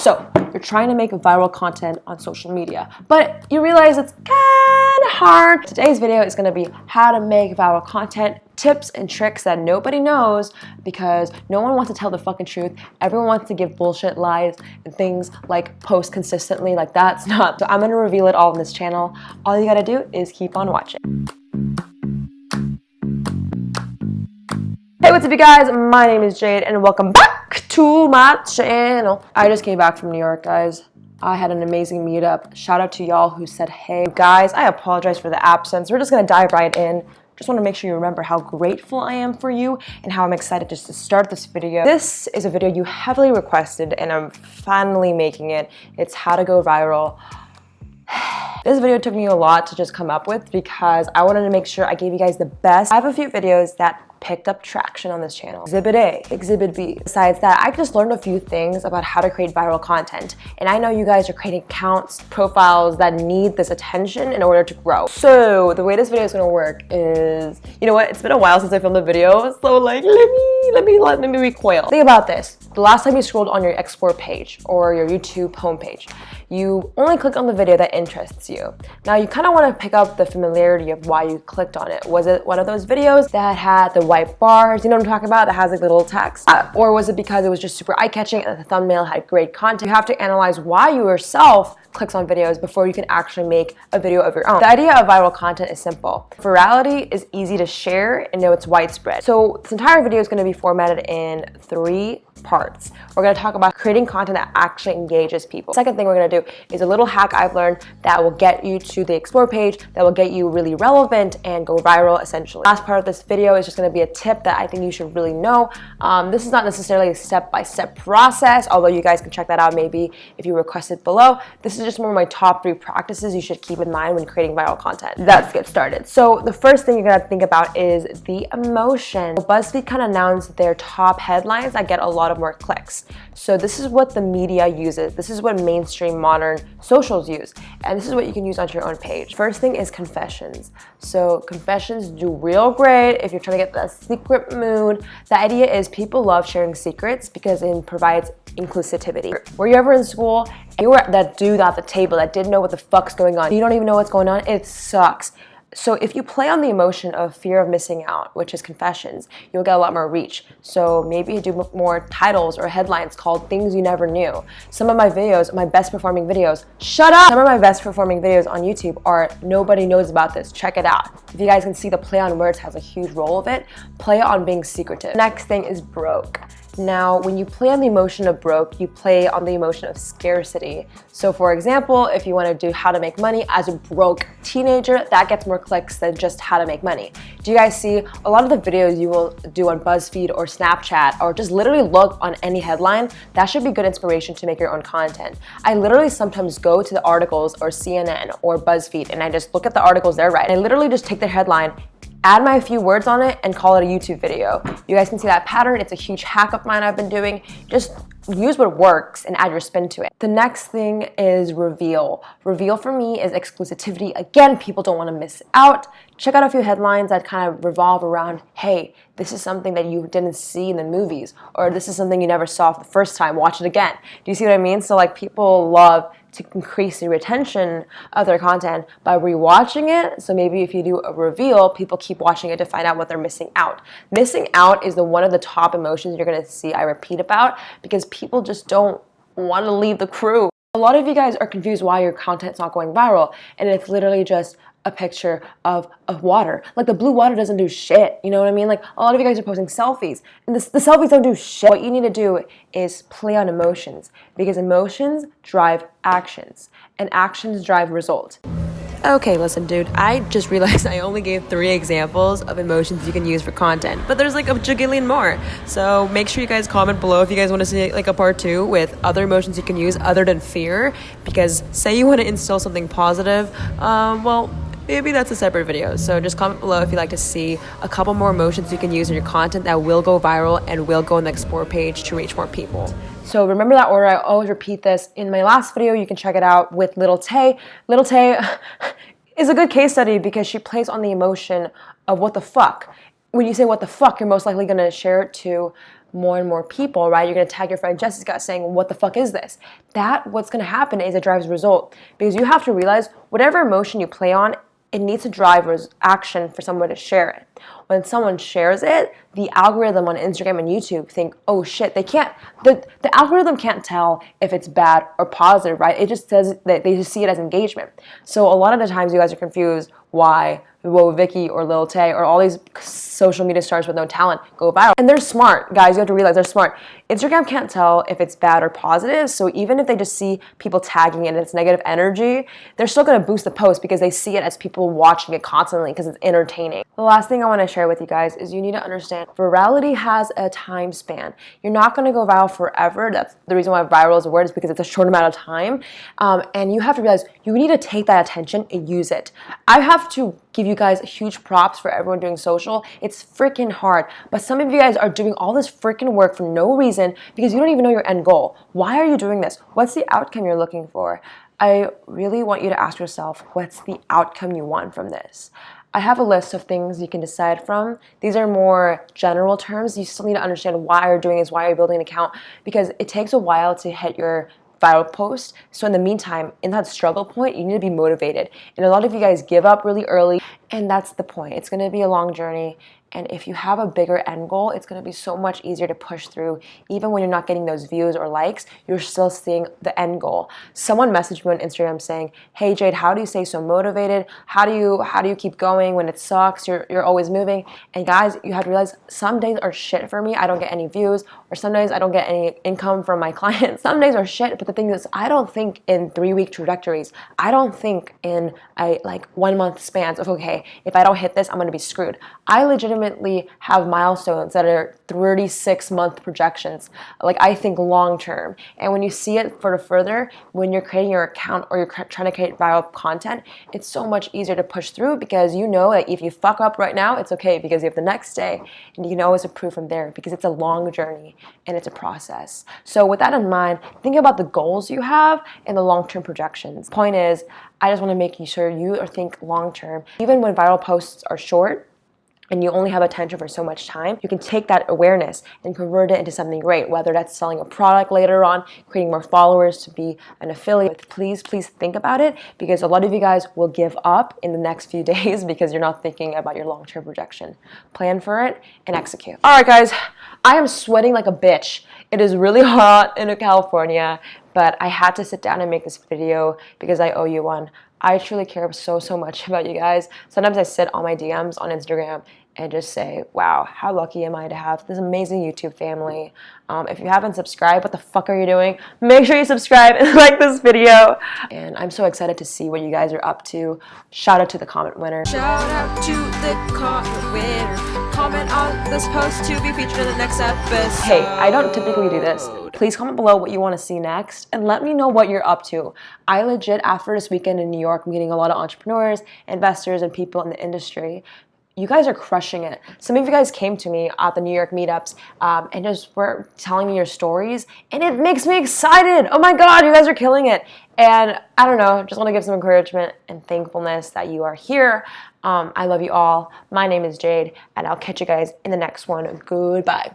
So you're trying to make viral content on social media, but you realize it's kind of hard. Today's video is gonna be how to make viral content, tips and tricks that nobody knows because no one wants to tell the fucking truth. Everyone wants to give bullshit lies and things like post consistently, like that's not. So I'm gonna reveal it all in this channel. All you gotta do is keep on watching. Hey, what's up you guys? My name is Jade and welcome back to my channel. I just came back from New York, guys. I had an amazing meetup. Shout out to y'all who said, hey, guys, I apologize for the absence. We're just gonna dive right in. Just wanna make sure you remember how grateful I am for you and how I'm excited just to start this video. This is a video you heavily requested and I'm finally making it. It's how to go viral. This video took me a lot to just come up with because I wanted to make sure I gave you guys the best. I have a few videos that picked up traction on this channel. Exhibit A, Exhibit B. Besides that, I just learned a few things about how to create viral content. And I know you guys are creating accounts, profiles that need this attention in order to grow. So the way this video is gonna work is, you know what, it's been a while since I filmed a video, so like, let me, let me, let me recoil. Think about this. The last time you scrolled on your explore page or your YouTube homepage, you only click on the video that interests you. Now you kind of want to pick up the familiarity of why you clicked on it. Was it one of those videos that had the white bars, you know what I'm talking about, that has like little text? Uh, or was it because it was just super eye-catching and the thumbnail had great content? You have to analyze why you yourself clicks on videos before you can actually make a video of your own. The idea of viral content is simple. Virality is easy to share and know it's widespread. So this entire video is going to be formatted in three parts. We're going to talk about creating content that actually engages people. Second thing we're going to do is a little hack I've learned that will get you to the explore page, that will get you really relevant and go viral essentially. Last part of this video is just going to be a tip that I think you should really know. Um, this is not necessarily a step-by-step -step process, although you guys can check that out maybe if you request it below. This is just more of my top three practices you should keep in mind when creating viral content. Let's get started. So the first thing you're to think about is the emotion. BuzzFeed kind of announced their top headlines that get a lot lot of more clicks. So this is what the media uses. This is what mainstream modern socials use. And this is what you can use on your own page. First thing is confessions. So confessions do real great if you're trying to get that secret mood. The idea is people love sharing secrets because it provides inclusivity. Were you ever in school and you were that dude at the table that didn't know what the fuck's going on? You don't even know what's going on? It sucks. So if you play on the emotion of fear of missing out, which is confessions, you'll get a lot more reach. So maybe you do more titles or headlines called things you never knew. Some of my videos, my best performing videos, shut up! Some of my best performing videos on YouTube are nobody knows about this, check it out. If you guys can see the play on words has a huge role of it, play on being secretive. Next thing is broke. Now, when you play on the emotion of broke, you play on the emotion of scarcity. So for example, if you want to do how to make money as a broke teenager, that gets more clicks than just how to make money. Do you guys see a lot of the videos you will do on BuzzFeed or Snapchat or just literally look on any headline, that should be good inspiration to make your own content. I literally sometimes go to the articles or CNN or BuzzFeed and I just look at the articles they're writing. I literally just take their headline add my few words on it and call it a YouTube video. You guys can see that pattern. It's a huge hack of mine I've been doing. Just use what works and add your spin to it. The next thing is reveal. Reveal for me is exclusivity. Again, people don't want to miss out. Check out a few headlines that kind of revolve around, hey, this is something that you didn't see in the movies, or this is something you never saw for the first time, watch it again. Do you see what I mean? So like people love to increase the retention of their content by rewatching it. So maybe if you do a reveal, people keep watching it to find out what they're missing out. Missing out is the one of the top emotions you're gonna see I repeat about because people just don't want to leave the crew. A lot of you guys are confused why your content's not going viral and it's literally just a picture of, of water. Like the blue water doesn't do shit, you know what I mean? Like a lot of you guys are posting selfies and the, the selfies don't do shit. What you need to do is play on emotions because emotions drive actions and actions drive results. Okay, listen, dude, I just realized I only gave three examples of emotions you can use for content, but there's like a jagillion more. So make sure you guys comment below if you guys want to see like a part two with other emotions you can use other than fear, because say you want to instill something positive, um, well, maybe that's a separate video. So just comment below if you'd like to see a couple more emotions you can use in your content that will go viral and will go on the explore page to reach more people. So remember that order. I always repeat this. In my last video, you can check it out with Little Tay. Little Tay is a good case study because she plays on the emotion of what the fuck. When you say what the fuck, you're most likely going to share it to more and more people, right? You're gonna tag your friend Jessica saying, what the fuck is this? That, what's gonna happen is it drives result because you have to realize whatever emotion you play on, it needs to drive action for someone to share it. When someone shares it, the algorithm on Instagram and YouTube think, oh shit, they can't, the, the algorithm can't tell if it's bad or positive, right? It just says that they just see it as engagement. So a lot of the times you guys are confused why Woah Vicky or Lil Tay or all these social media stars with no talent go viral. And they're smart, guys. You have to realize they're smart. Instagram can't tell if it's bad or positive. So even if they just see people tagging it and it's negative energy, they're still going to boost the post because they see it as people watching it constantly because it's entertaining. The last thing I want to share with you guys is you need to understand virality has a time span. You're not going to go viral forever. That's the reason why viral is a word is because it's a short amount of time. Um, and you have to realize you need to take that attention and use it. I have to give you guys huge props for everyone doing social. It's freaking hard. But some of you guys are doing all this freaking work for no reason because you don't even know your end goal. Why are you doing this? What's the outcome you're looking for? I really want you to ask yourself, what's the outcome you want from this? I have a list of things you can decide from. These are more general terms. You still need to understand why you're doing this, why you're building an account, because it takes a while to hit your viral post. So in the meantime, in that struggle point, you need to be motivated. And a lot of you guys give up really early, and that's the point. It's gonna be a long journey. And if you have a bigger end goal, it's gonna be so much easier to push through. Even when you're not getting those views or likes, you're still seeing the end goal. Someone messaged me on Instagram saying, hey Jade, how do you stay so motivated? How do you how do you keep going when it sucks? You're, you're always moving. And guys, you have to realize some days are shit for me. I don't get any views, or some days I don't get any income from my clients. Some days are shit, but the thing is, I don't think in three week trajectories. I don't think in I like one month spans of okay, if I don't hit this, I'm gonna be screwed. I legitimately have milestones that are 36 month projections. Like I think long term. And when you see it for the further, when you're creating your account or you're trying to create viral content, it's so much easier to push through because you know that if you fuck up right now, it's okay because you have the next day and you can always improve from there because it's a long journey and it's a process. So with that in mind, think about the goals you have and the long-term projections. Point is, I just want to make sure you think long-term. Even when viral posts are short, and you only have attention for so much time, you can take that awareness and convert it into something great, whether that's selling a product later on, creating more followers to be an affiliate. Please, please think about it because a lot of you guys will give up in the next few days because you're not thinking about your long-term projection. Plan for it and execute. All right, guys, I am sweating like a bitch. It is really hot in California, but I had to sit down and make this video because I owe you one. I truly care so, so much about you guys. Sometimes I sit on my DMs on Instagram and just say, wow, how lucky am I to have this amazing YouTube family. Um, if you haven't subscribed, what the fuck are you doing? Make sure you subscribe and like this video. And I'm so excited to see what you guys are up to. Shout out to the comment winner. Shout out to the comment winner. Comment on this post to be featured in the next episode. Hey, I don't typically do this. Please comment below what you want to see next and let me know what you're up to. I legit, after this weekend in New York, meeting a lot of entrepreneurs, investors, and people in the industry, you guys are crushing it. Some of you guys came to me at the New York meetups um, and just were telling me your stories, and it makes me excited. Oh my God, you guys are killing it. And I don't know, just want to give some encouragement and thankfulness that you are here. Um, I love you all. My name is Jade, and I'll catch you guys in the next one. Goodbye.